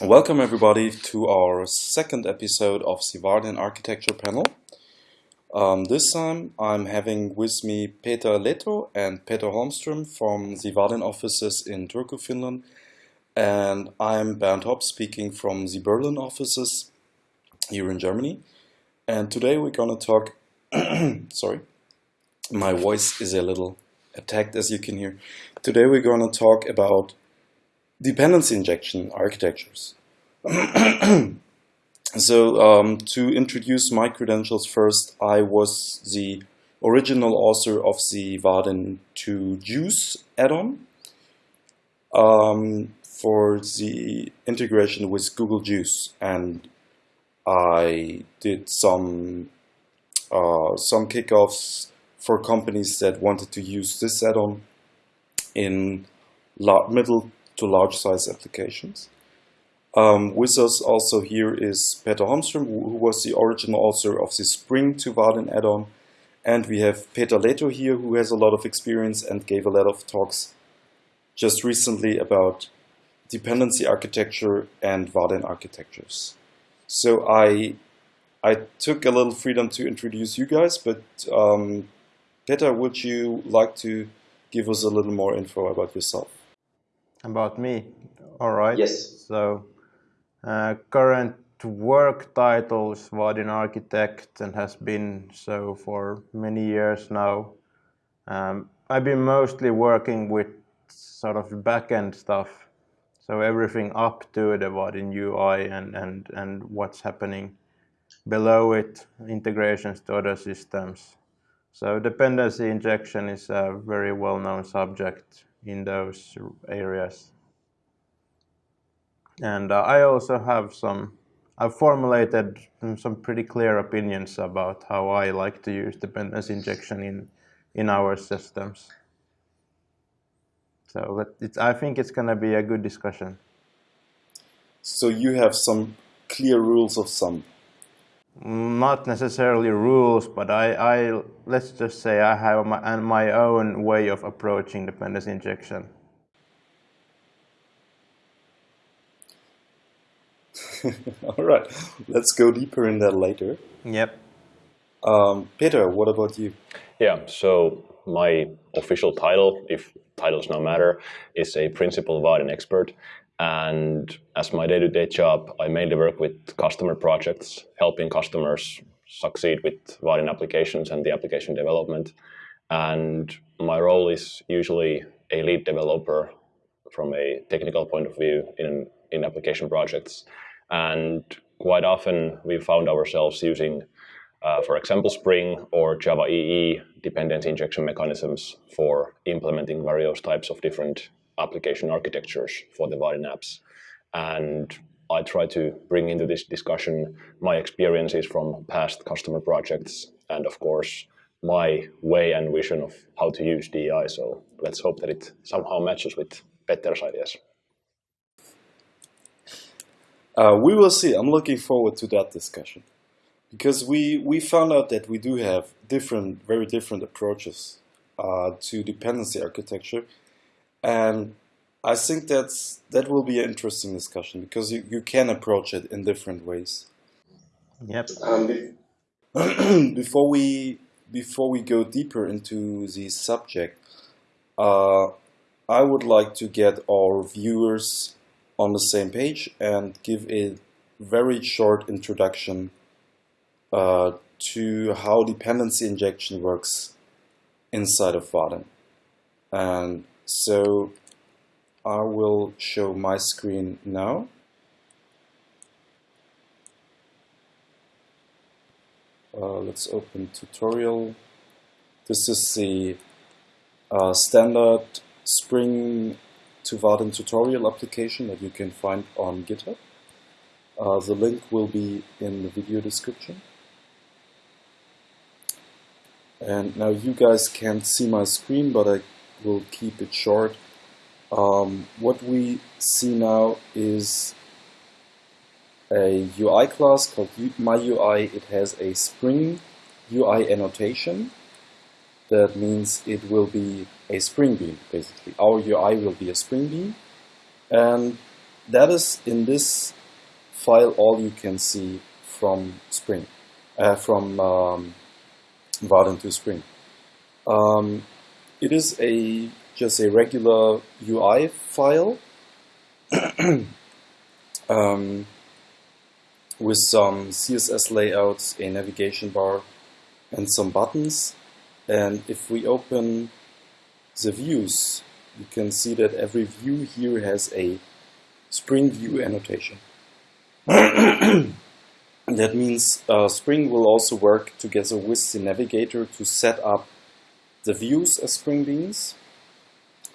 Welcome everybody to our second episode of the Architecture panel. Um, this time I'm having with me Peter Lehto and Petter Holmström from the offices in Turku, Finland. And I'm Bernd Hopp speaking from the Berlin offices here in Germany. And today we're going to talk, sorry, my voice is a little attacked as you can hear. Today we're going to talk about dependency injection architectures. so um, to introduce my credentials first, I was the original author of the Vaadin to Guice add-on um, for the integration with Google Guice and I did some uh, some kickoffs for companies that wanted to use this add-on in middle to large size applications. Um, with us also here is Petter Holmström, who was the original author of the Spring to Vaadin add-on. And we have Peter Lehto here, who has a lot of experience and gave a lot of talks just recently about dependency architecture and Vaadin architectures. So I, I took a little freedom to introduce you guys, but um, Peter, would you like to give us a little more info about yourself? About me? All right. Yes. So, uh, current work title is Vaadin Architect and has been so for many years now. Um, I've been mostly working with sort of backend stuff, so everything up to the Vaadin UI and, and, and what's happening below it, integrations to other systems. So dependency injection is a very well-known subject in those areas. And uh, I also have some, I've formulated some pretty clear opinions about how I like to use dependency injection in, in our systems. So I think it's going to be a good discussion. So you have some clear rules of thumb not necessarily rules, but I, I let's just say I have my, my own way of approaching dependency injection. All right, let's go deeper in that later. Yep. Um, Peter, what about you? Yeah, so my official title, if titles no matter, is a principal Vaadin expert. And as my day-to-day job, I mainly work with customer projects, helping customers succeed with Vaadin applications and the application development. And my role is usually a lead developer from a technical point of view in, in application projects. And quite often we found ourselves using, uh, for example, Spring or Java EE dependency injection mechanisms for implementing various types of different application architectures for the Vaadin apps. And I try to bring into this discussion my experiences from past customer projects and of course my way and vision of how to use DI. So let's hope that it somehow matches with Petter's ideas. Uh, we will see. I'm looking forward to that discussion because we, we found out that we do have different, very different approaches uh, to dependency architecture and I think that's that will be an interesting discussion because you, you can approach it in different ways. Yep. Um, before we before we go deeper into the subject, uh, I would like to get our viewers on the same page and give a very short introduction uh, to how dependency injection works inside of Vaadin. And so I will show my screen now. Uh, let's open tutorial. This is the uh, standard Spring to Vaadin tutorial application that you can find on GitHub. Uh, the link will be in the video description. And now you guys can't see my screen, but I will keep it short. Um, what we see now is a UI class called MyUI. It has a Spring UI annotation. That means it will be a Spring Bean, basically. Our UI will be a Spring Bean. And that is in this file all you can see from Spring, uh, from um, to Spring. Um, it is a just a regular UI file um, with some CSS layouts, a navigation bar, and some buttons. And if we open the views, you can see that every view here has a Spring View annotation. that means uh, Spring will also work together with the navigator to set up the views as Spring Beans,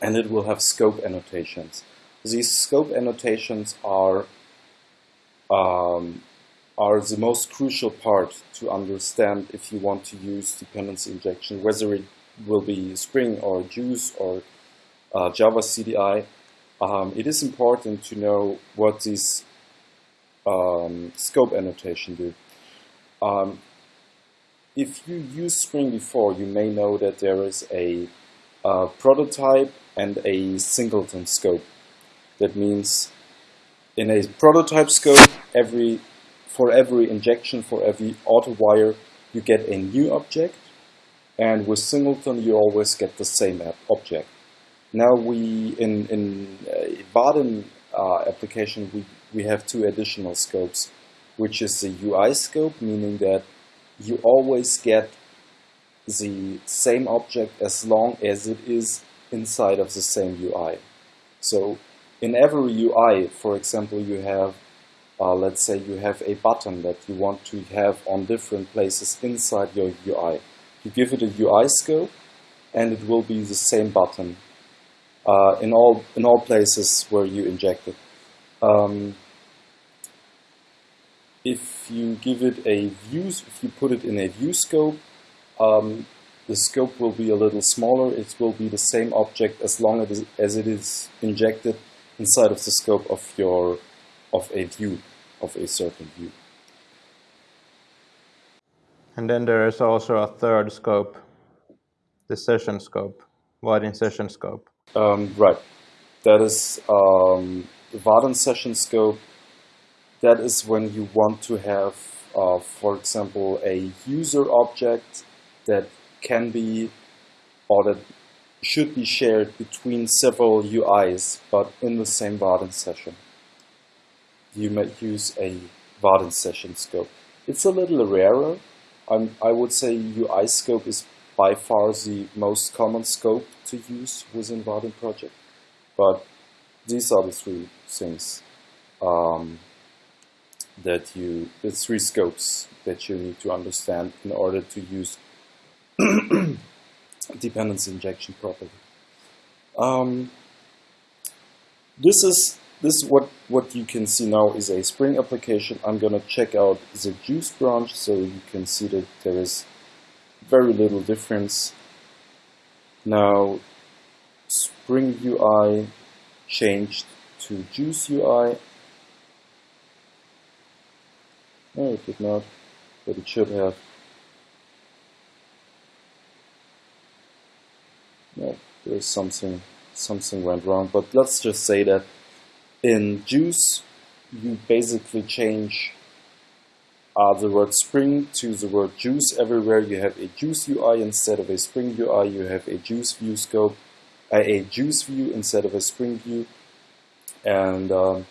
and it will have scope annotations. These scope annotations are um, are the most crucial part to understand if you want to use dependency injection, whether it will be Spring or Guice or uh, Java CDI. Um, it is important to know what these um, scope annotation do. Um, if you use Spring before, you may know that there is a, a prototype and a singleton scope. That means in a prototype scope, every for every injection, for every auto wire, you get a new object. And with singleton, you always get the same object. Now we, in, in uh, Vaadin uh, application, we, we have two additional scopes, which is the UI scope, meaning that you always get the same object as long as it is inside of the same UI. So in every UI, for example, you have, uh, let's say you have a button that you want to have on different places inside your UI. You give it a UI scope and it will be the same button uh, in all in all places where you inject it. Um, if you give it a view, if you put it in a view scope, um, the scope will be a little smaller. It will be the same object as long as, as it is injected inside of the scope of your of a view, of a certain view. And then there is also a third scope, the session scope, Vaadin session scope. Um, right. That is um, the Vaadin session scope that is when you want to have, uh, for example, a user object that can be or that should be shared between several UIs, but in the same Vaadin session. You might use a Vaadin session scope. It's a little rarer. I'm, I would say UI scope is by far the most common scope to use within Vaadin project. But these are the three things um, that you, the three scopes that you need to understand in order to use dependency injection properly. Um, this is this is what what you can see now is a Spring application. I'm gonna check out the Guice branch so you can see that there is very little difference. Now Spring UI changed to Guice UI No, it did not, but it should have. No, there's something, something went wrong, but let's just say that in Guice, you basically change uh, the word Spring to the word Guice everywhere. You have a Guice UI instead of a Spring UI. You have a Guice view scope, uh, a Guice view instead of a Spring view, and um,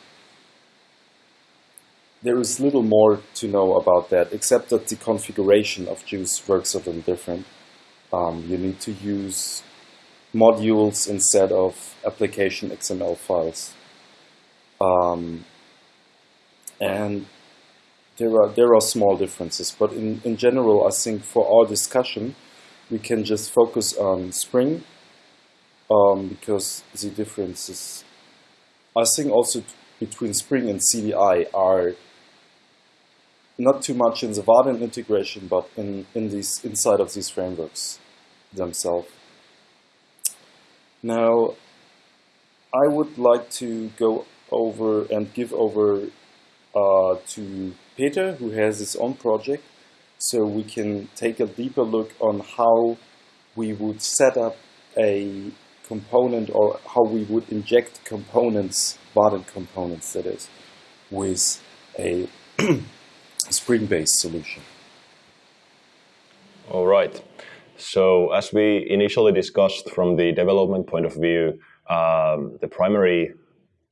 there is little more to know about that, except that the configuration of Guice works a little different. Um, you need to use modules instead of application XML files. Um, and there are there are small differences, but in, in general, I think for our discussion, we can just focus on Spring um, because the differences, I think also between Spring and CDI are not too much in the Vaadin integration, but in, in these inside of these frameworks themselves. Now, I would like to go over and give over uh, to Peter, who has his own project, so we can take a deeper look on how we would set up a component or how we would inject components, Vaadin components that is, with a Spring-based solution. All right. So as we initially discussed from the development point of view, um, the primary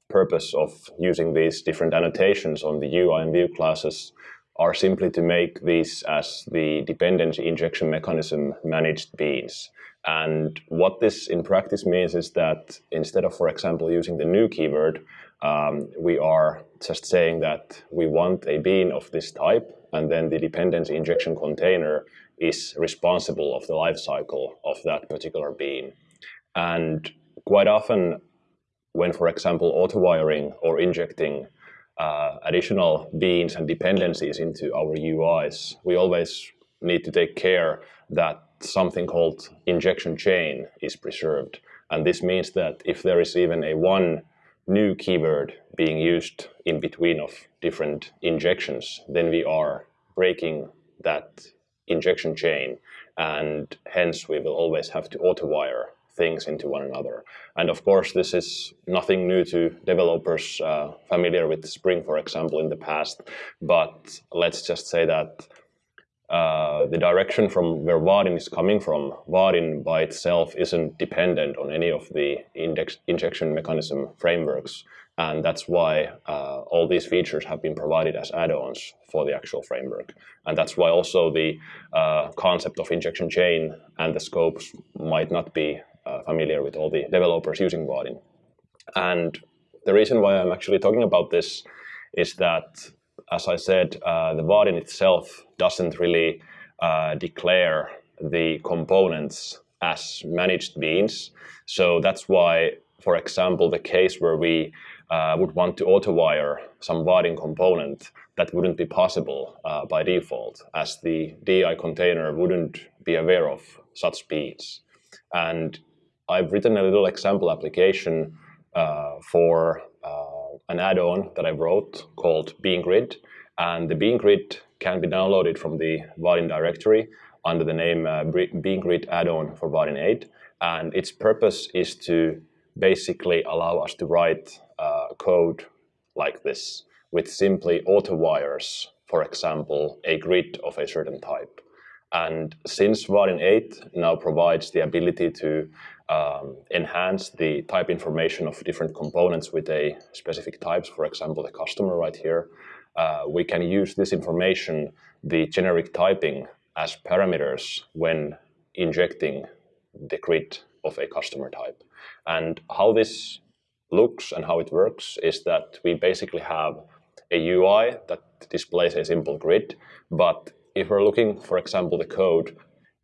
purpose of using these different annotations on the UI and View classes are simply to make these as the dependency injection mechanism managed beans. And what this in practice means is that instead of, for example, using the new keyword, um, we are just saying that we want a bean of this type, and then the dependency injection container is responsible of the life cycle of that particular bean. And quite often, when, for example, auto-wiring or injecting uh, additional beans and dependencies into our UIs, we always need to take care that something called injection chain is preserved. And this means that if there is even a one new keyword being used in between of different injections, then we are breaking that injection chain and hence we will always have to auto-wire things into one another. And of course, this is nothing new to developers uh, familiar with Spring, for example, in the past. But let's just say that uh, the direction from where Vaadin is coming from, Vaadin by itself isn't dependent on any of the index, injection mechanism frameworks. And that's why uh, all these features have been provided as add-ons for the actual framework. And that's why also the uh, concept of injection chain and the scopes might not be uh, familiar with all the developers using Vaadin. And the reason why I'm actually talking about this is that, as I said, uh, the Vaadin itself doesn't really uh, declare the components as managed beans. So that's why, for example, the case where we uh, would want to auto-wire some Vaadin component, that wouldn't be possible uh, by default, as the DI container wouldn't be aware of such beans. And I've written a little example application uh, for uh, an add-on that I wrote called Bean Grid. And the Bean Grid can be downloaded from the Vaadin directory under the name uh, Bean Grid add-on for Vaadin 8. And its purpose is to basically allow us to write uh, code like this with simply auto wires, for example, a grid of a certain type. And since Vaadin 8 now provides the ability to um, enhance the type information of different components with a specific types, for example, the customer right here, uh, we can use this information, the generic typing, as parameters when injecting the grid of a customer type. And how this looks and how it works is that we basically have a UI that displays a simple grid, but if we're looking, for example, the code,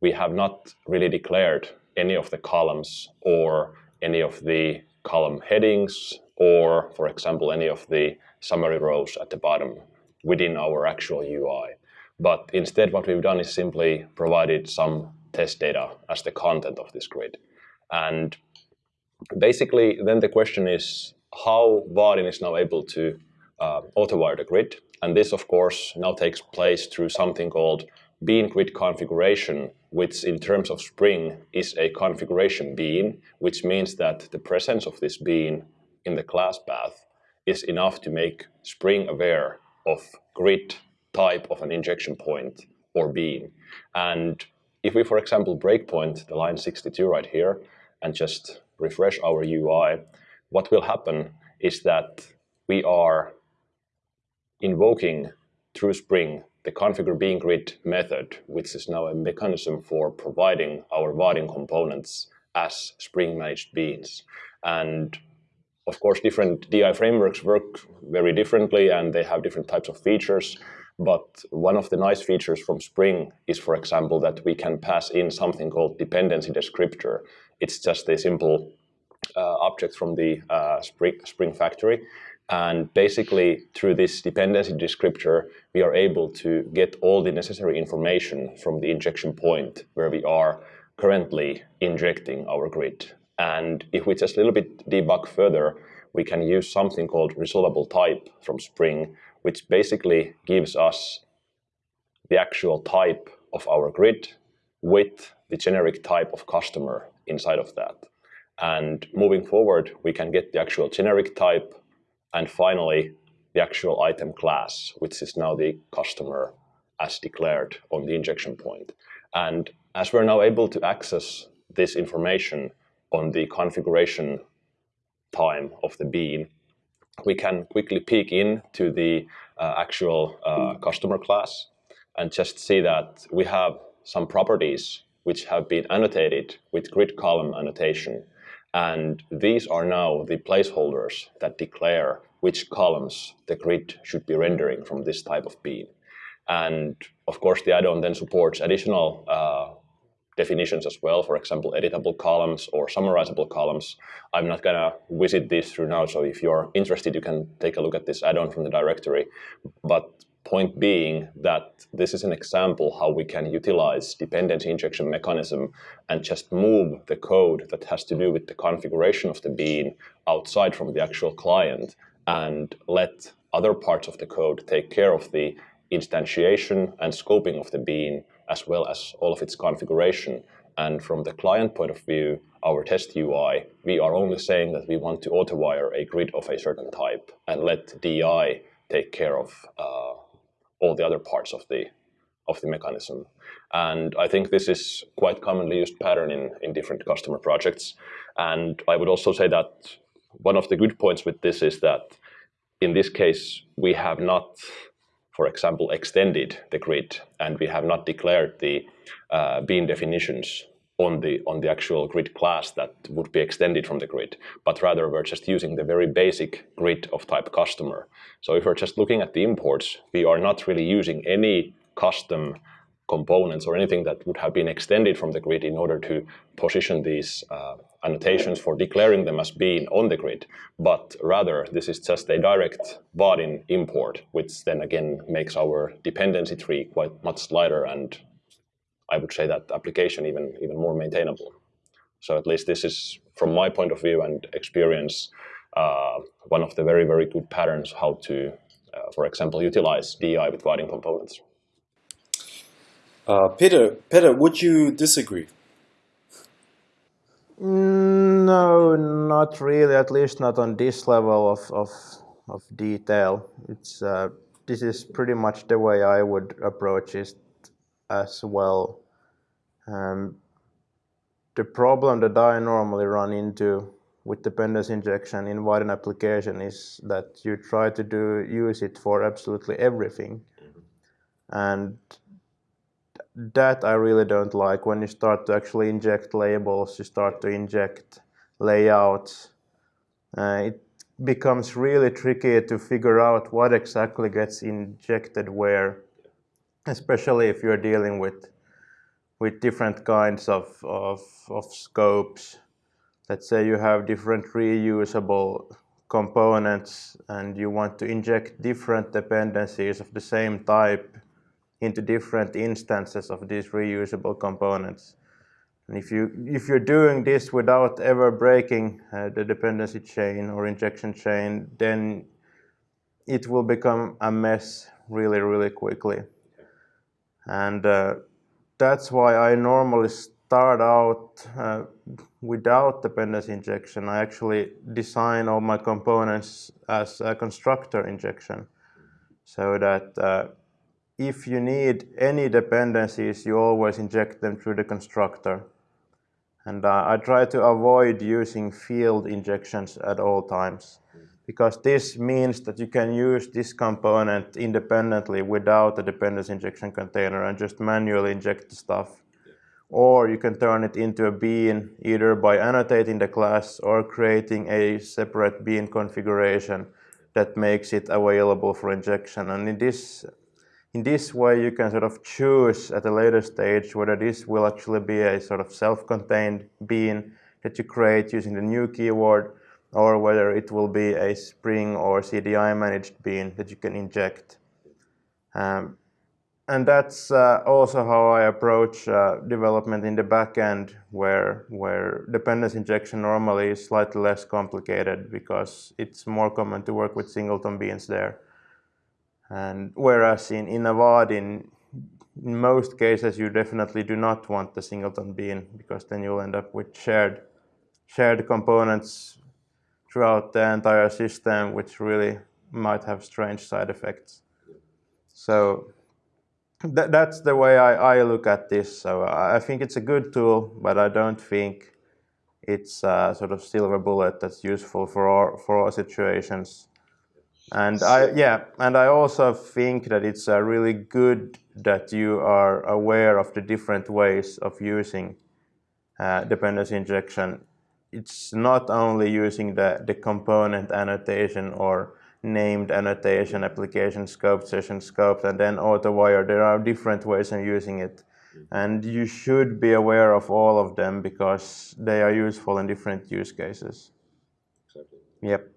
we have not really declared any of the columns or any of the column headings or, for example, any of the summary rows at the bottom within our actual UI. But instead, what we've done is simply provided some test data as the content of this grid. And basically, then the question is how Vaadin is now able to uh, auto-wire the grid. And this, of course, now takes place through something called bean grid configuration, which in terms of Spring is a configuration bean, which means that the presence of this bean in the class path is enough to make Spring aware of grid type of an injection point or bean. And if we, for example, breakpoint the line 62 right here and just refresh our UI, what will happen is that we are invoking through Spring the configure bean grid method, which is now a mechanism for providing our Vaadin components as Spring managed beans. And of course, different DI frameworks work very differently and they have different types of features. But one of the nice features from Spring is, for example, that we can pass in something called dependency descriptor. It's just a simple uh, object from the uh, Spring, Spring factory and basically, through this dependency descriptor, we are able to get all the necessary information from the injection point where we are currently injecting our grid. And if we just a little bit debug further, we can use something called resolvable type from Spring, which basically gives us the actual type of our grid with the generic type of customer inside of that. And moving forward, we can get the actual generic type and finally the actual item class, which is now the customer as declared on the injection point. And as we're now able to access this information on the configuration time of the bean, we can quickly peek into the uh, actual uh, customer class and just see that we have some properties which have been annotated with grid column annotation. And these are now the placeholders that declare which columns the grid should be rendering from this type of bean. And of course, the add-on then supports additional uh, definitions as well, for example, editable columns or summarizable columns. I'm not going to visit this through now, so if you're interested, you can take a look at this add-on from the directory. But point being that this is an example how we can utilize dependency injection mechanism and just move the code that has to do with the configuration of the bean outside from the actual client and let other parts of the code take care of the instantiation and scoping of the bean as well as all of its configuration. And from the client point of view, our test UI, we are only saying that we want to auto-wire a grid of a certain type and let DI take care of uh, all the other parts of the of the mechanism. And I think this is quite commonly used pattern in, in different customer projects. And I would also say that one of the good points with this is that in this case, we have not for example, extended the grid and we have not declared the uh, bean definitions on the on the actual grid class that would be extended from the grid, but rather we're just using the very basic grid of type customer. So if we're just looking at the imports, we are not really using any custom components or anything that would have been extended from the grid in order to position these uh, annotations for declaring them as being on the grid, but rather this is just a direct Vaadin import, which then again makes our dependency tree quite much lighter and I would say that application even, even more maintainable. So at least this is, from my point of view and experience, uh, one of the very, very good patterns how to, uh, for example, utilize DI with Vaadin components. Uh, Peter, Peter, would you disagree? No, not really. At least not on this level of of, of detail. It's uh, this is pretty much the way I would approach it as well. Um, the problem that I normally run into with dependency injection in Vaadin application is that you try to do use it for absolutely everything, and that I really don't like when you start to actually inject labels, you start to inject layouts. Uh, it becomes really tricky to figure out what exactly gets injected where, especially if you're dealing with with different kinds of, of, of scopes. Let's say you have different reusable components and you want to inject different dependencies of the same type into different instances of these reusable components. And if, you, if you're doing this without ever breaking uh, the dependency chain or injection chain, then it will become a mess really, really quickly. And uh, that's why I normally start out uh, without dependency injection. I actually design all my components as a constructor injection so that uh, if you need any dependencies, you always inject them through the constructor. And uh, I try to avoid using field injections at all times because this means that you can use this component independently without a dependency injection container and just manually inject the stuff. Or you can turn it into a bean either by annotating the class or creating a separate bean configuration that makes it available for injection. And in this in this way, you can sort of choose at a later stage whether this will actually be a sort of self-contained bean that you create using the new keyword or whether it will be a Spring or CDI managed bean that you can inject. Um, and that's uh, also how I approach uh, development in the backend where, where dependency injection normally is slightly less complicated because it's more common to work with singleton beans there. And whereas in, in Vaadin, in, in most cases, you definitely do not want the singleton bean because then you'll end up with shared shared components throughout the entire system, which really might have strange side effects. So th that's the way I, I look at this. So I think it's a good tool, but I don't think it's a sort of silver bullet that's useful for all, for all situations. And I yeah, and I also think that it's uh, really good that you are aware of the different ways of using uh, dependency injection. It's not only using the, the component annotation or named annotation, application scope, session scope, and then auto-wire. There are different ways of using it. And you should be aware of all of them because they are useful in different use cases. Exactly. Yep.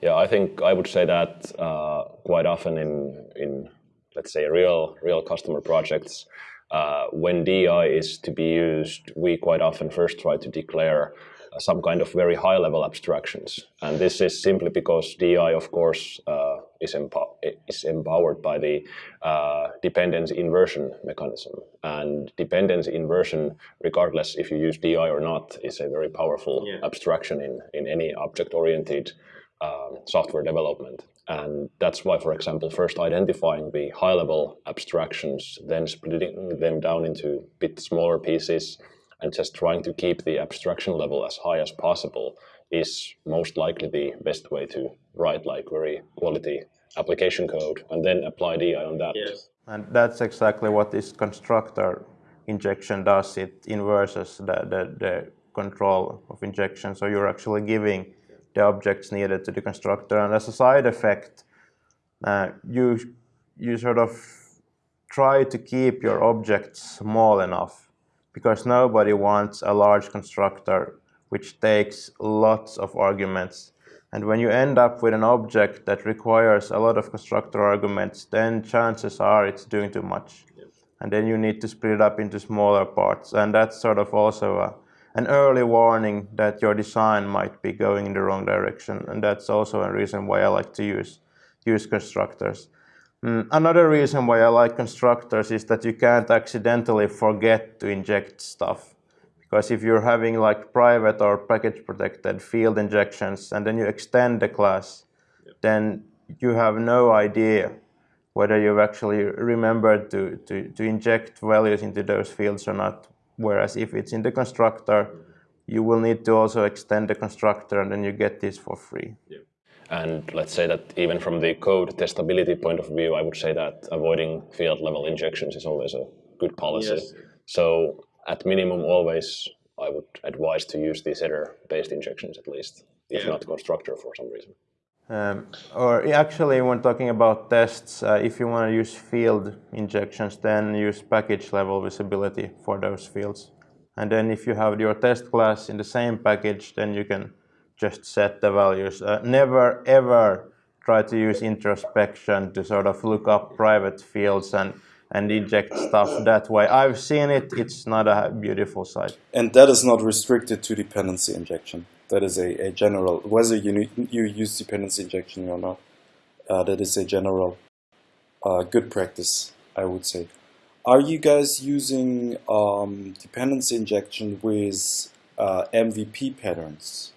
Yeah, I think I would say that uh, quite often in, in, let's say, real, real customer projects, uh, when DI is to be used, we quite often first try to declare some kind of very high level abstractions. And this is simply because DI, of course, uh, is, empo is, empowered by the uh, dependency inversion mechanism. And dependency inversion, regardless if you use DI or not, is a very powerful yeah. abstraction in, in any object-oriented um, software development. And that's why, for example, first identifying the high-level abstractions, then splitting them down into bit smaller pieces, and just trying to keep the abstraction level as high as possible is most likely the best way to write like very quality application code and then apply DI on that. Yes. And that's exactly what this constructor injection does. It inverses the, the, the control of injection. So you're actually giving the objects needed to the constructor. And as a side effect, uh, you, you sort of try to keep your objects small enough because nobody wants a large constructor which takes lots of arguments. And when you end up with an object that requires a lot of constructor arguments, then chances are it's doing too much. And then you need to split it up into smaller parts. And that's sort of also a, an early warning that your design might be going in the wrong direction. And that's also a reason why I like to use, use constructors. Mm, another reason why I like constructors is that you can't accidentally forget to inject stuff. Because if you're having like private or package protected field injections and then you extend the class, yep. then you have no idea whether you've actually remembered to, to, to inject values into those fields or not. Whereas if it's in the constructor, you will need to also extend the constructor and then you get this for free. Yep. And let's say that even from the code testability point of view, I would say that avoiding field level injections is always a good policy. Yes. So at minimum, always I would advise to use these setter-based injections at least, if yeah. not constructor for some reason. Um, or actually, when talking about tests, uh, if you want to use field injections, then use package level visibility for those fields. And then if you have your test class in the same package, then you can just set the values. Uh, never ever try to use introspection to sort of look up private fields and and inject stuff that way. I've seen it, it's not a beautiful sight. And that is not restricted to dependency injection. That is a, a general, whether you, you use dependency injection or not, uh, that is a general uh, good practice, I would say. Are you guys using um, dependency injection with uh, MVP patterns?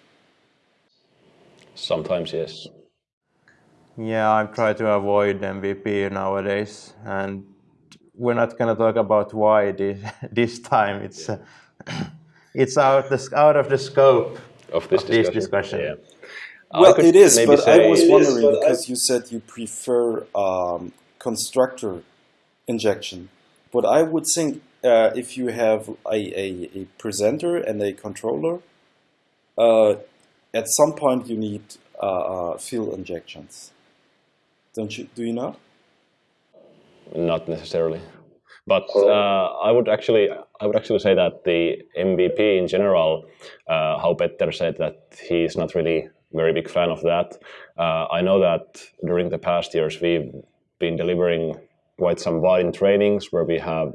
Sometimes, yes. Yeah, I try to avoid MVP nowadays, and we're not going to talk about why this, this time. It's yeah. uh, it's out the out of the scope of this of discussion. discussion. Yeah. Well, it is, but I was wondering is, because you said you prefer um, constructor injection. But I would think uh, if you have a, a, a, presenter and a controller, uh, at some point you need uh, uh, injections. Don't you? Do you not? Not necessarily, but uh, I would actually I would actually say that the MVP in general, uh, how Petter said that he's not really very big fan of that. Uh, I know that during the past years we've been delivering quite some Vaadin trainings where we have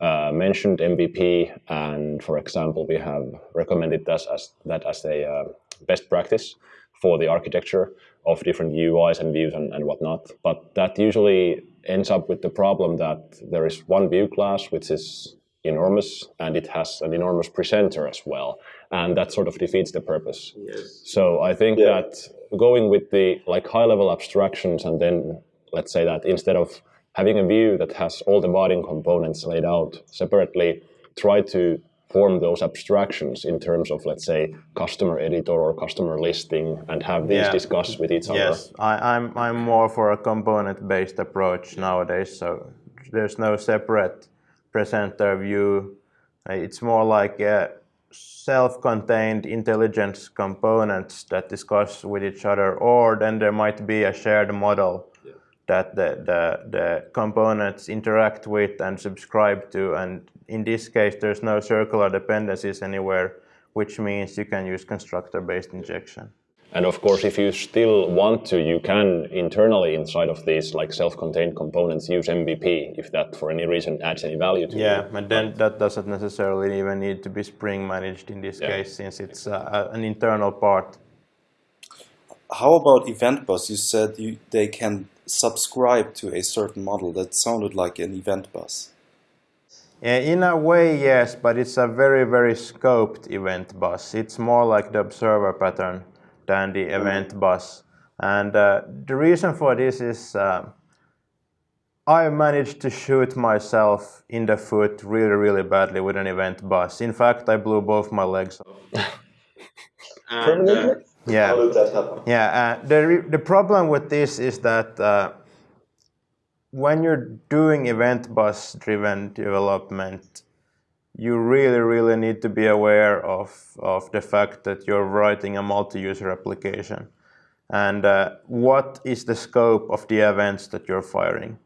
uh, mentioned MVP, and for example, we have recommended that as that as a uh, best practice for the architecture of different UIs and views and, and whatnot. But that usually ends up with the problem that there is one view class which is enormous and it has an enormous presenter as well and that sort of defeats the purpose Yes. so i think Yeah. that going with the like high level abstractions and then let's say that instead of having a view that has all the Vaadin components laid out separately try to form those abstractions in terms of let's say customer editor or customer listing and have these Yeah. discuss with each other Yes, I, I'm I'm more for a component-based approach nowadays. So there's no separate presenter view. It's more like self-contained intelligence components that discuss with each other, or then there might be a shared model that the, the, the components interact with and subscribe to. And in this case, there's no circular dependencies anywhere, which means you can use constructor-based injection. And of course, if you still want to, you can internally inside of these like self-contained components use MVP if that for any reason adds any value to Yeah, you. but then that doesn't necessarily even need to be Spring managed in this Yeah. case, since it's uh, an internal part. How about event bus? You said you, they can subscribe to a certain model. That sounded like an event bus. In a way, yes, but it's a very, very scoped event bus. It's more like the observer pattern than the event bus. And uh, the reason for this is uh, I managed to shoot myself in the foot really, really badly with an event bus. In fact, I blew both my legs off. And, uh, Yeah. how did that happen? Yeah, uh, the, the problem with this is that uh, when you're doing event bus driven development, you really, really need to be aware of, of the fact that you're writing a multi user application and uh, what is the scope of the events that you're firing.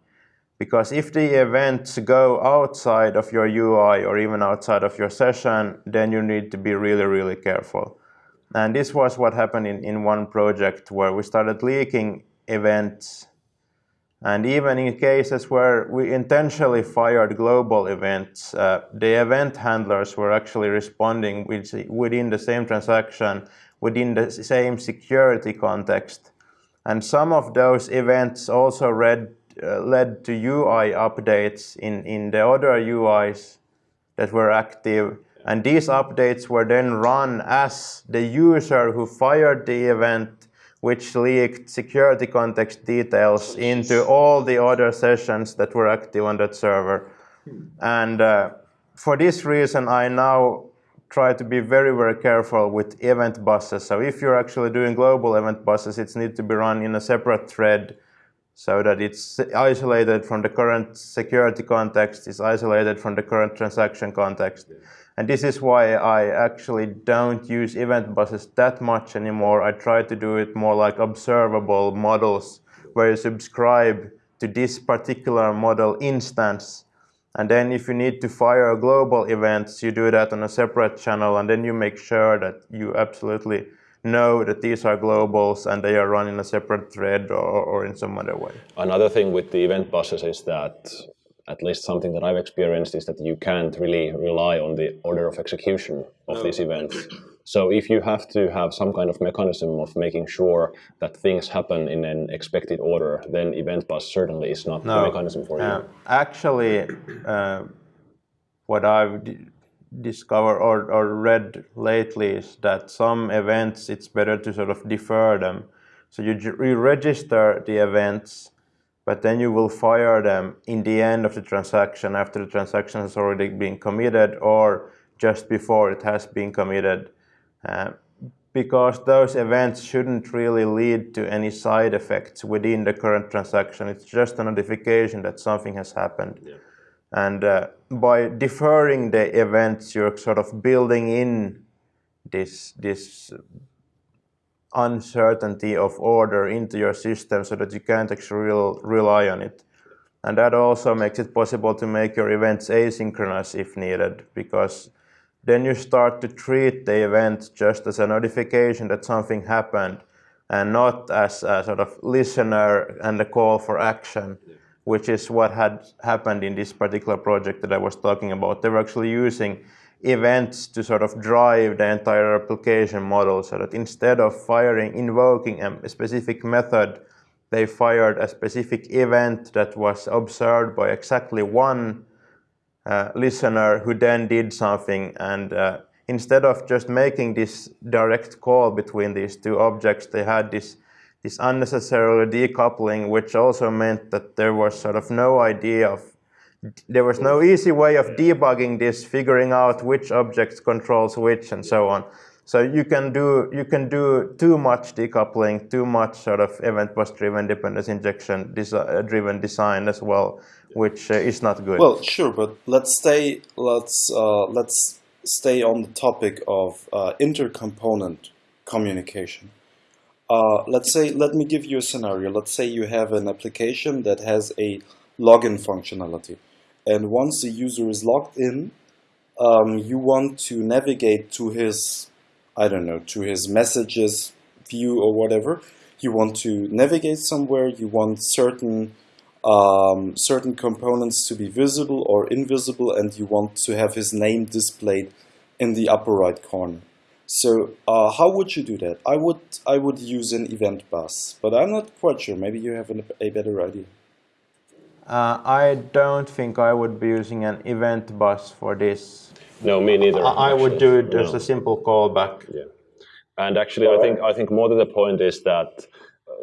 Because if the events go outside of your UI or even outside of your session, then you need to be really, really careful. And this was what happened in, in one project where we started leaking events. And even in cases where we intentionally fired global events, uh, the event handlers were actually responding with, within the same transaction, within the same security context. And some of those events also read, uh, led to UI updates in, in the other UIs that were active. And these updates were then run as the user who fired the event, which leaked security context details into all the other sessions that were active on that server. And uh, for this reason, I now try to be very, very careful with event buses. So if you're actually doing global event buses, it needs to be run in a separate thread so that it's isolated from the current security context, it's isolated from the current transaction context. And this is why I actually don't use event buses that much anymore. I try to do it more like observable models where you subscribe to this particular model instance. And then if you need to fire global events, you do that on a separate channel and then you make sure that you absolutely know that these are globals and they are run in a separate thread or, or in some other way. Another thing with the event buses is that, at least something that I've experienced, is that you can't really rely on the order of execution of these events. So if you have to have some kind of mechanism of making sure that things happen in an expected order, then event bus certainly is not the mechanism for Uh, you. actually, uh, what I've discovered or, or read lately is that some events it's better to sort of defer them. So you, you register the events, but then you will fire them in the end of the transaction after the transaction has already been committed or just before it has been committed. Uh, because those events shouldn't really lead to any side effects within the current transaction. It's just a notification that something has happened. And uh, by deferring the events, you're sort of building in this this uncertainty of order into your system so that you can't actually rel- rely on it. And that also makes it possible to make your events asynchronous if needed, because then you start to treat the event just as a notification that something happened and not as a sort of listener and a call for action, which is what had happened in this particular project that I was talking about. They were actually using events to sort of drive the entire application model so that instead of firing, invoking a specific method, they fired a specific event that was observed by exactly one uh, listener who then did something and uh, instead of just making this direct call between these two objects, they had this this unnecessary decoupling, which also meant that there was sort of no idea of there was no easy way of debugging this, figuring out which objects controls which, and so on. So you can do you can do too much decoupling, too much sort of event bus driven dependence injection desi uh, driven design as well, which uh, is not good. Well, sure, but let's stay let's uh, let's stay on the topic of uh, intercomponent communication. Uh, let's say let me give you a scenario. Let's say you have an application that has a login functionality, and once the user is logged in, um, you want to navigate to his I don't know, to his messages view or whatever. You want to navigate somewhere, you want certain um, certain components to be visible or invisible and you want to have his name displayed in the upper right corner. So uh, how would you do that? I would I would use an event bus, but I'm not quite sure. Maybe you have an, a better idea. Uh, I don't think I would be using an event bus for this. No, me neither. I, I would do just no. a simple callback. Yeah, and actually, I think I think more to the point is that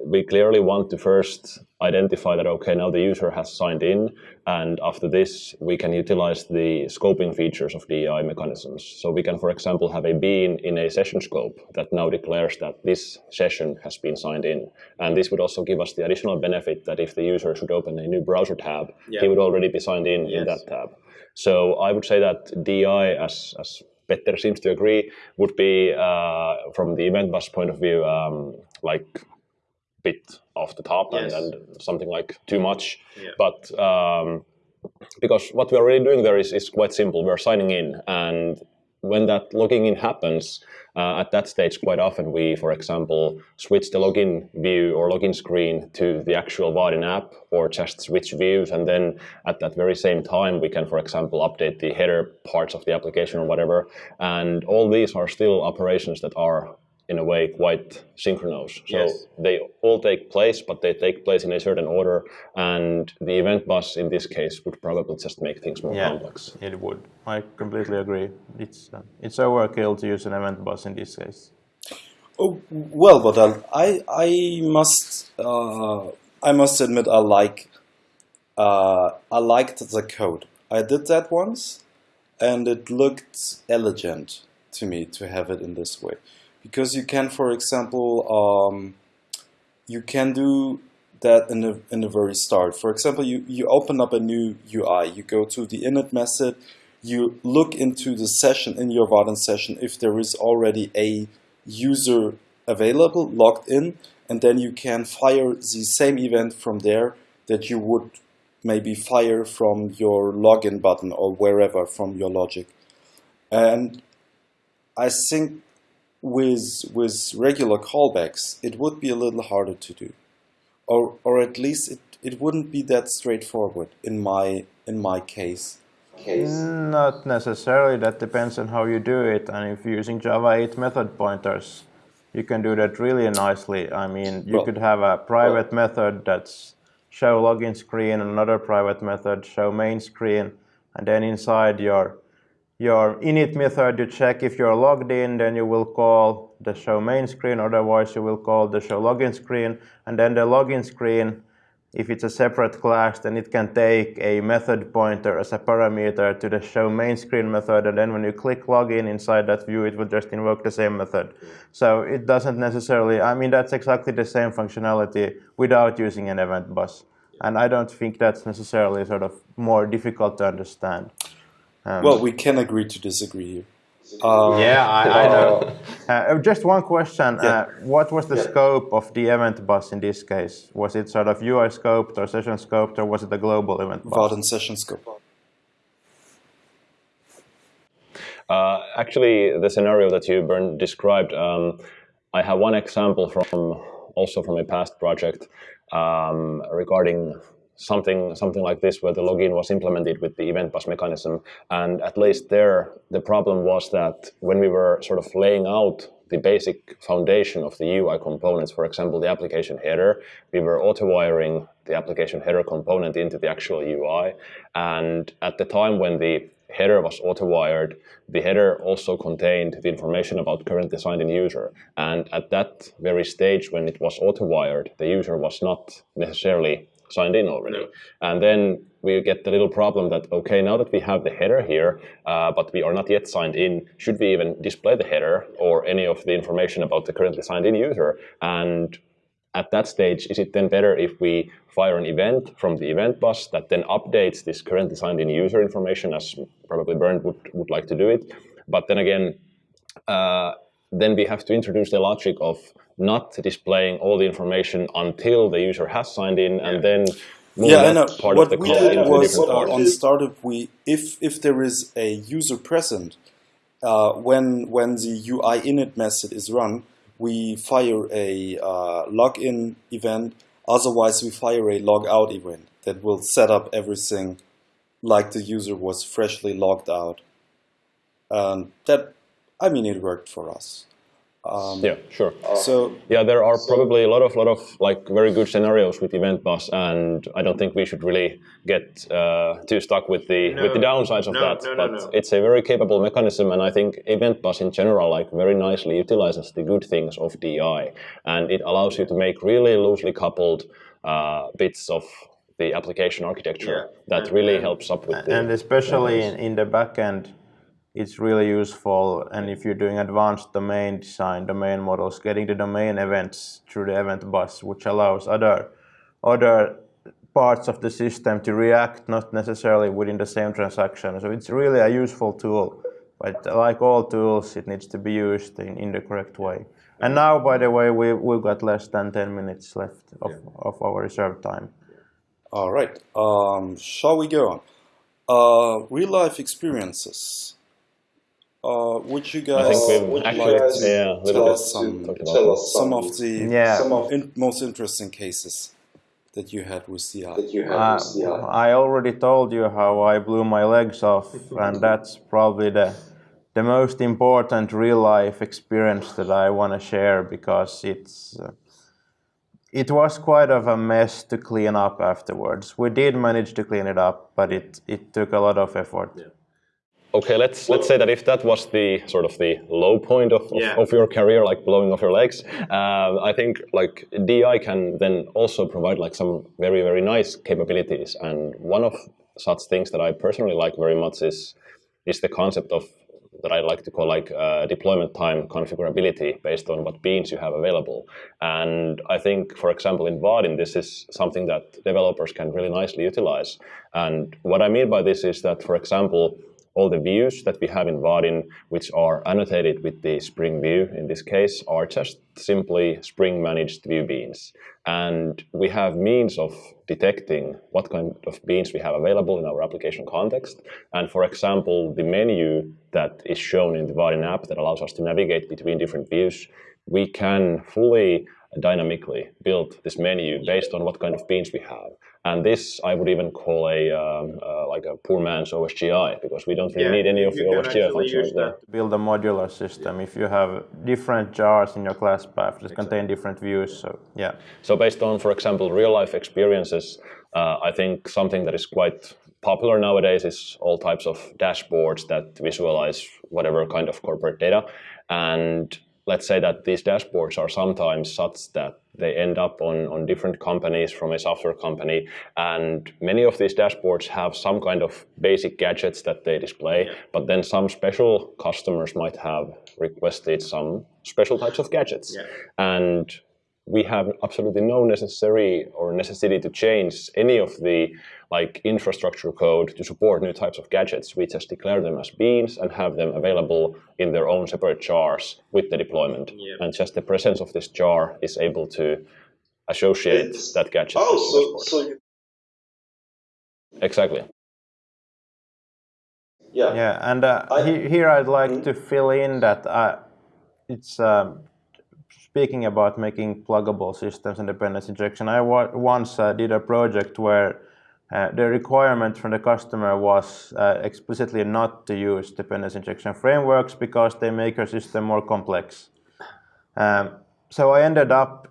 we clearly want to first identify that, okay, now the user has signed in, and after this, we can utilize the scoping features of DI mechanisms. So we can, for example, have a bean in a session scope that now declares that this session has been signed in. And this would also give us the additional benefit that if the user should open a new browser tab, yeah. he would already be signed in yes. in that tab. So I would say that DI, as, as Petter seems to agree, would be, uh, from the event bus point of view, um, like bit off the top yes. and, and, something like too much. Yeah. But um, because what we're really doing there is, is quite simple. We're signing in and when that logging in happens, uh, at that stage, quite often we, for example, switch the login view or login screen to the actual Vaadin app or just switch views. And then at that very same time, we can, for example, update the header parts of the application or whatever. And all these are still operations that are in a way quite synchronous. So yes. they all take place, but they take place in a certain order. And the event bus in this case would probably just make things more yeah, complex. It would. I completely agree. It's uh, it's overkill to use an event bus in this case. Oh well, but I I must uh, I must admit I like uh, I liked the code. I did that once, and it looked elegant to me to have it in this way because you can, for example, um, you can do that in the, in the very start. For example, you, you open up a new UI, you go to the init method, you look into the session in your Vaadin session if there is already a user available, logged in, and then you can fire the same event from there that you would maybe fire from your login button or wherever from your logic. And I think with with regular callbacks, it would be a little harder to do, or or at least it, it wouldn't be that straightforward in my in my case. Case. Not necessarily. That depends on how you do it, and if you're using Java 8 method pointers, you can do that really nicely. I mean, you well, could have a private well, method that's show login screen, another private method show main screen, and then inside your your init method, you check if you're logged in, then you will call the show main screen, otherwise you will call the show login screen, and then the login screen, if it's a separate class, then it can take a method pointer as a parameter to the show main screen method, and then when you click login inside that view, it will just invoke the same method. So it doesn't necessarily, I mean, that's exactly the same functionality without using an event bus. And I don't think that's necessarily sort of more difficult to understand. Um, well, we can agree to disagree here. Uh, yeah, I, I know. Uh, just one question. Yeah. Uh, what was the yeah. scope of the event bus in this case? Was it sort of UI scoped or session scoped, or was it a global event bus? Vaadin session scope. Uh, actually, the scenario that you Bernd described, um, I have one example from also from a past project um, regarding something something like this where the login was implemented with the event bus mechanism and at least there the problem was that when we were sort of laying out the basic foundation of the UI components, for example, the application header, we were auto-wiring the application header component into the actual UI. And at the time when the header was auto-wired, the header also contained the information about currently signed in user. And at that very stage when it was auto-wired, the user was not necessarily signed in already. No. And then we get the little problem that, okay, now that we have the header here, uh, but we are not yet signed in, should we even display the header or any of the information about the currently signed in user? And at that stage, is it then better if we fire an event from the event bus that then updates this currently signed in user information as probably Bernd would, would like to do it? But then again, uh, then we have to introduce the logic of not displaying all the information until the user has signed in yeah. and then yeah, I know. what we did was uh, on startup, we if if there is a user present uh, when when the UI init method is run, we fire a uh, login event. Otherwise, we fire a logout event that will set up everything like the user was freshly logged out. And that, I mean, it worked for us. Um, yeah, sure. So yeah, there are probably a lot of lot of like very good scenarios with Event Bus, and I don't think we should really get uh, too stuck with the no, with the downsides of no, that. No, but it's a very capable mechanism, and I think Event Bus in general like very nicely utilizes the good things of DI, and it allows you to make really loosely coupled uh, bits of the application architecture yeah. that and, really helps up with the and especially in, in the backend it's really useful and if you're doing advanced domain design, domain models, getting the domain events through the event bus, which allows other, other parts of the system to react not necessarily within the same transaction. So it's really a useful tool, but like all tools, it needs to be used in, in the correct way. And now, by the way, we, we've got less than 10 minutes left of, yeah. of our reserved time. All right, um, shall we go on? Uh, real life experiences. Uh, would you guys, I think we've actually, like yeah, tell, us some, tell us some of the yeah. some of in, most interesting cases that you had with CI? That you had uh, with CI? I already told you how I blew my legs off, and that's probably the the most important real life experience that I want to share because it's uh, it was quite of a mess to clean up afterwards. We did manage to clean it up, but it it took a lot of effort. Yeah. Okay, let's let's say that if that was the sort of the low point of, yeah. of, your career, like blowing off your legs, uh, I think like DI can then also provide like some very very nice capabilities. And one of such things that I personally like very much is is the concept of that I like to call like uh, deployment time configurability based on what beans you have available. And I think, for example, in Vaadin, this is something that developers can really nicely utilize. And what I mean by this is that, for example, all the views that we have in Vaadin, which are annotated with the Spring view in this case, are just simply Spring managed view beans. And we have means of detecting what kind of beans we have available in our application context. And for example, the menu that is shown in the Vaadin app that allows us to navigate between different views, we can fully dynamically build this menu based on what kind of beans we have. And this I would even call a um, uh, like a poor man's OSGI because we don't really yeah, need any of the OSGI functions there. Build a modular system if you have different jars in your class path that exactly. contain different views. So yeah. So based on, for example, real life experiences, uh, I think something that is quite popular nowadays is all types of dashboards that visualize whatever kind of corporate data. And let's say that these dashboards are sometimes such that they end up on, on different companies from a software company. And many of these dashboards have some kind of basic gadgets that they display, but then some special customers might have requested some special types of gadgets. Yeah. And we have absolutely no necessary or necessity to change any of the like infrastructure code to support new types of gadgets. We just declare them as beans and have them available in their own separate jars with the deployment. Yeah. And just the presence of this jar is able to associate it's, that gadget. Oh, so, so exactly. Yeah. Yeah, and uh, I, here I'd like mm -hmm. to fill in that uh, it's um, speaking about making pluggable systems and dependency injection, I once uh, did a project where uh, the requirement from the customer was uh, explicitly not to use dependency injection frameworks because they make your system more complex. Um, so I ended up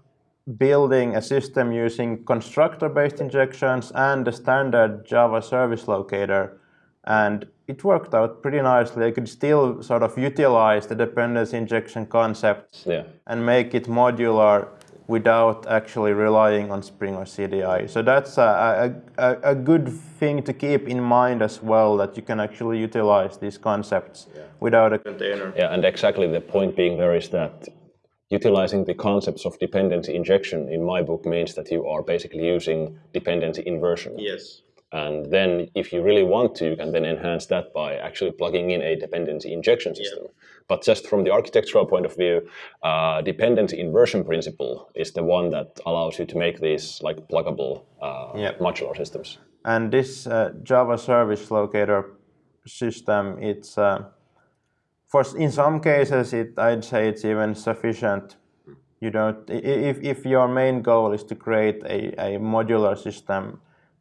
building a system using constructor-based injections and the standard Java service locator. And it worked out pretty nicely. I could still sort of utilize the dependency injection concepts yeah. and make it modular without actually relying on Spring or CDI. So that's a, a, a, good thing to keep in mind as well, that you can actually utilize these concepts yeah. without a container. Yeah, and exactly the point being there is that utilizing the concepts of dependency injection in my book means that you are basically using dependency inversion. Yes. And then if you really want to, you can then enhance that by actually plugging in a dependency injection system. Yeah. But just from the architectural point of view, uh, dependency inversion principle is the one that allows you to make these like pluggable uh, modular systems. And this uh, Java service locator system, it's uh, for in some cases, it I'd say it's even sufficient. You don't if if your main goal is to create a, a modular system,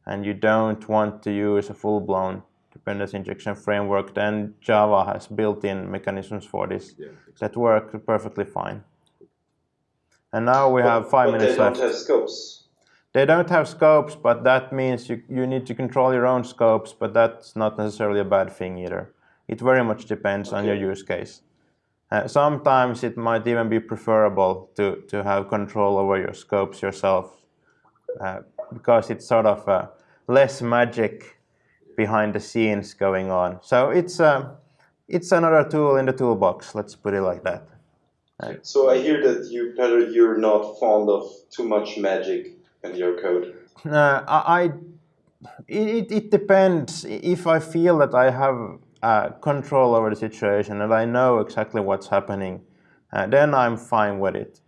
and you don't want to use a full-blown dependency injection framework, then Java has built-in mechanisms for this yeah, exactly. that work perfectly fine. And now we but, have five minutes left. They don't have scopes. They don't have scopes, but that means you, you need to control your own scopes, but that's not necessarily a bad thing either. It very much depends okay. on your use case. Uh, sometimes it might even be preferable to, to have control over your scopes yourself uh, because it's sort of uh, less magic behind the scenes going on. So it's, uh, it's another tool in the toolbox, let's put it like that. Uh, so I hear that you, Peter, you're not fond of too much magic in your code. Uh, I, it, it depends. If I feel that I have uh, control over the situation and I know exactly what's happening, uh, then I'm fine with it.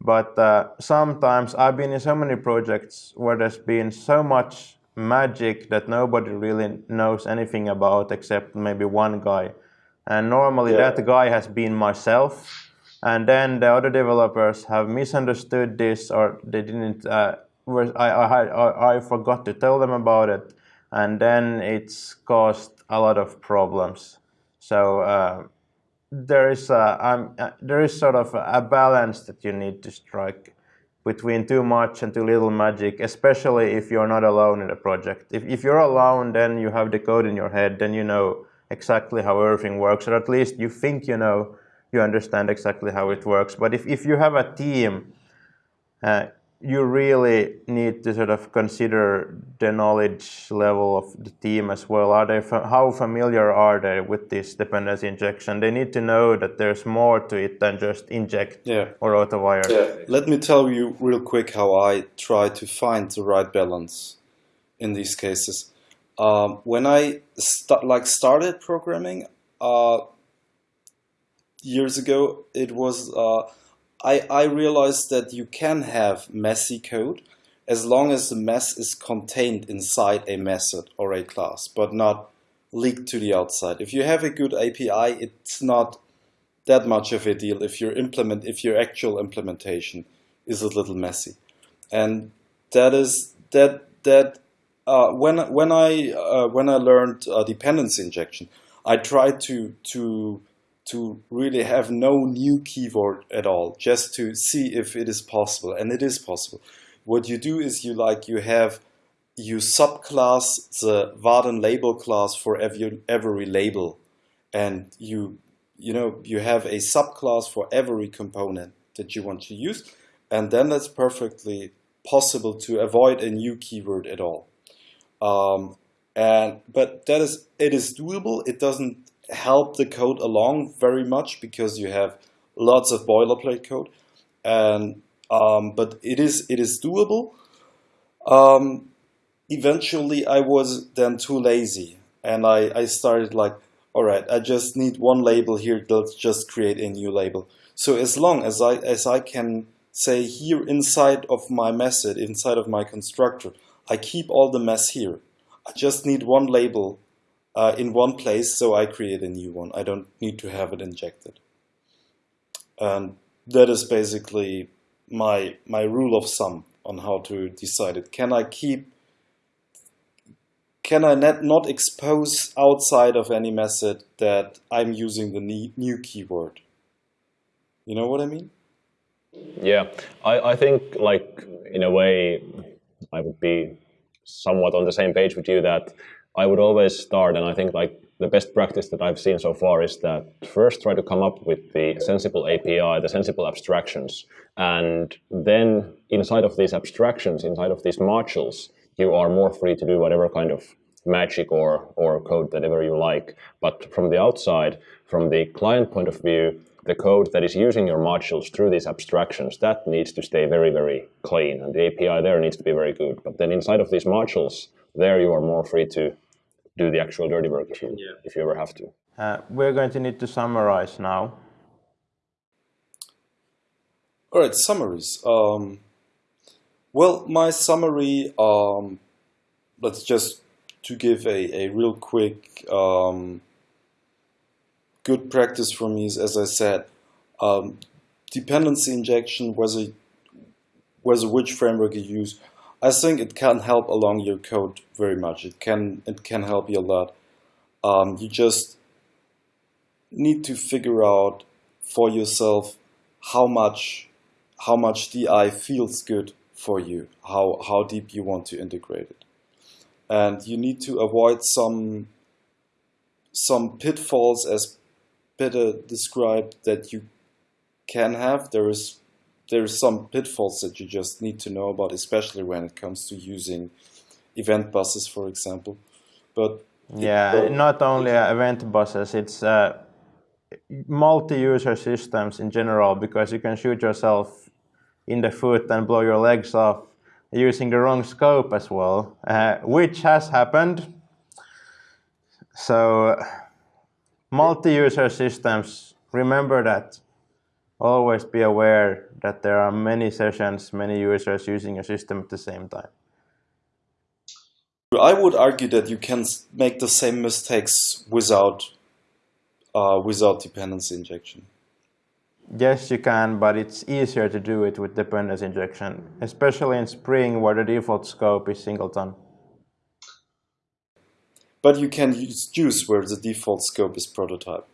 But uh, sometimes I've been in so many projects where there's been so much magic that nobody really knows anything about except maybe one guy. And normally yeah. that guy has been myself. And then the other developers have misunderstood this or they didn't, uh, I, I, I forgot to tell them about it. And then it's caused a lot of problems. So uh, there is a, um, uh, there is sort of a balance that you need to strike between too much and too little magic, especially if you're not alone in the project. If, if you're alone, then you have the code in your head, then you know exactly how everything works, or at least you think you know, you understand exactly how it works. But if, if you have a team, uh, you really need to sort of consider the knowledge level of the team as well. Are they how familiar are they with this dependency injection? They need to know that there's more to it than just inject yeah. or autowire. Yeah. Let me tell you real quick how I try to find the right balance in these cases. Um, when I st like started programming uh, years ago, it was uh, I, I realized that you can have messy code as long as the mess is contained inside a method or a class, but not leaked to the outside. If you have a good API, it's not that much of a deal if your implement if your actual implementation is a little messy. And that is that that uh, when when I uh, when I learned uh, dependency injection, I tried to to to really have no new keyword at all, just to see if it is possible, and it is possible. What you do is you like you have you subclass the Vaadin label class for every every label, and you you know you have a subclass for every component that you want to use, and then that's perfectly possible to avoid a new keyword at all. Um, and but that is it is doable. It doesn't help the code along very much because you have lots of boilerplate code, and um, but it is it is doable. Um, eventually, I was then too lazy, and I I started like, all right, I just need one label here. Let's just create a new label. So as long as I as I can say here inside of my method, inside of my constructor, I keep all the mess here. I just need one label uh, in one place, so I create a new one. I don't need to have it injected. And that is basically my my rule of thumb on how to decide it. Can I keep can I not, not expose outside of any method that I'm using the new keyword? You know what I mean? Yeah, I, I think like in a way I would be somewhat on the same page with you that I would always start and I think like the best practice that I've seen so far is that first try to come up with the sensible API, the sensible abstractions, and then inside of these abstractions, inside of these modules, you are more free to do whatever kind of magic or, or code whatever you like. But from the outside, from the client point of view, the code that is using your modules through these abstractions, that needs to stay very, very clean. And the API there needs to be very good. But then inside of these modules, there you are more free to do the actual dirty work if you, yeah. if you ever have to. Uh, we're going to need to summarize now. All right, summaries. Um, well, my summary, um, let's just to give a, a real quick um, good practice for me is, as I said, um, dependency injection, whether, whether which framework you use, I think it can help along your code very much. It can it can help you a lot. Um, you just need to figure out for yourself how much how much DI feels good for you, how how deep you want to integrate it, and you need to avoid some some pitfalls as Peter described that you can have. There is there's some pitfalls that you just need to know about, especially when it comes to using event buses, for example. But yeah, not only event buses, it's uh, multi-user systems in general because you can shoot yourself in the foot and blow your legs off using the wrong scope as well, uh, which has happened. So multi-user systems, remember that always be aware that there are many sessions, many users using a system at the same time. I would argue that you can make the same mistakes without uh, without dependency injection. Yes, you can, but it's easier to do it with dependency injection, especially in Spring where the default scope is singleton. But you can use Guice where the default scope is prototype.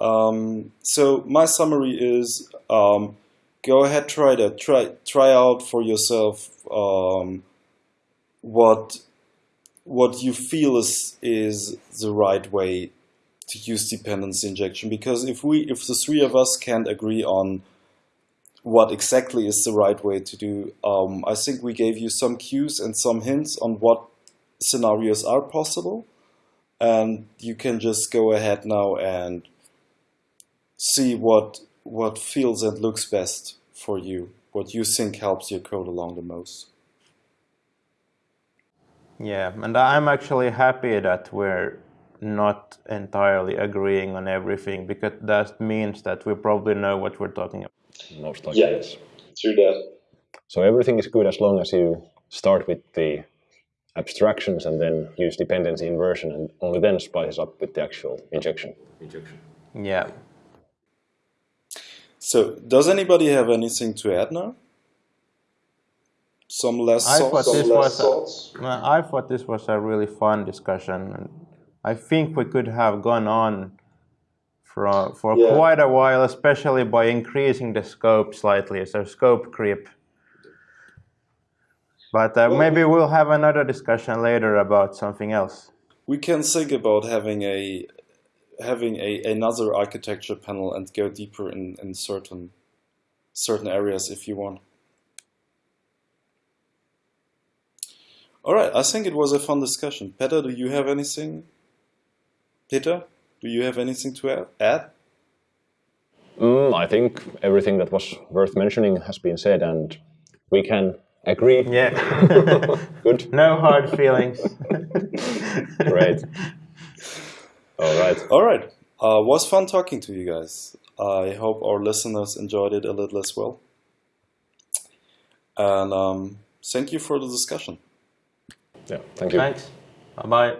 Um, so my summary is um, go ahead, try that, try try out for yourself um, what what you feel is is the right way to use dependency injection. Because if we if the three of us can't agree on what exactly is the right way to do, um, I think we gave you some cues and some hints on what scenarios are possible, and you can just go ahead now and see what what feels and looks best for you, what you think helps your code along the most. Yeah, and I'm actually happy that we're not entirely agreeing on everything because that means that we probably know what we're talking about. Most likely, yeah, yes. True that. So everything is good as long as you start with the abstractions and then use dependency inversion and only then spice up with the actual injection. injection. Yeah. So, does anybody have anything to add now? Some less I thoughts? Thought this was a, I thought this was a really fun discussion. And I think we could have gone on for, for yeah. quite a while, especially by increasing the scope slightly, so scope creep. But uh, well, maybe we'll have another discussion later about something else. We can think about having a having a another architecture panel and go deeper in, in certain certain areas if you want. All right, I think it was a fun discussion. Peter, do you have anything? Peter, do you have anything to add? Mm, I think everything that was worth mentioning has been said, and we can agree. Yeah. Good. No hard feelings. Great. All right. All right. Uh, was fun talking to you guys. I hope our listeners enjoyed it a little as well. And um, thank you for the discussion. Yeah, thank you. Thanks. Bye bye.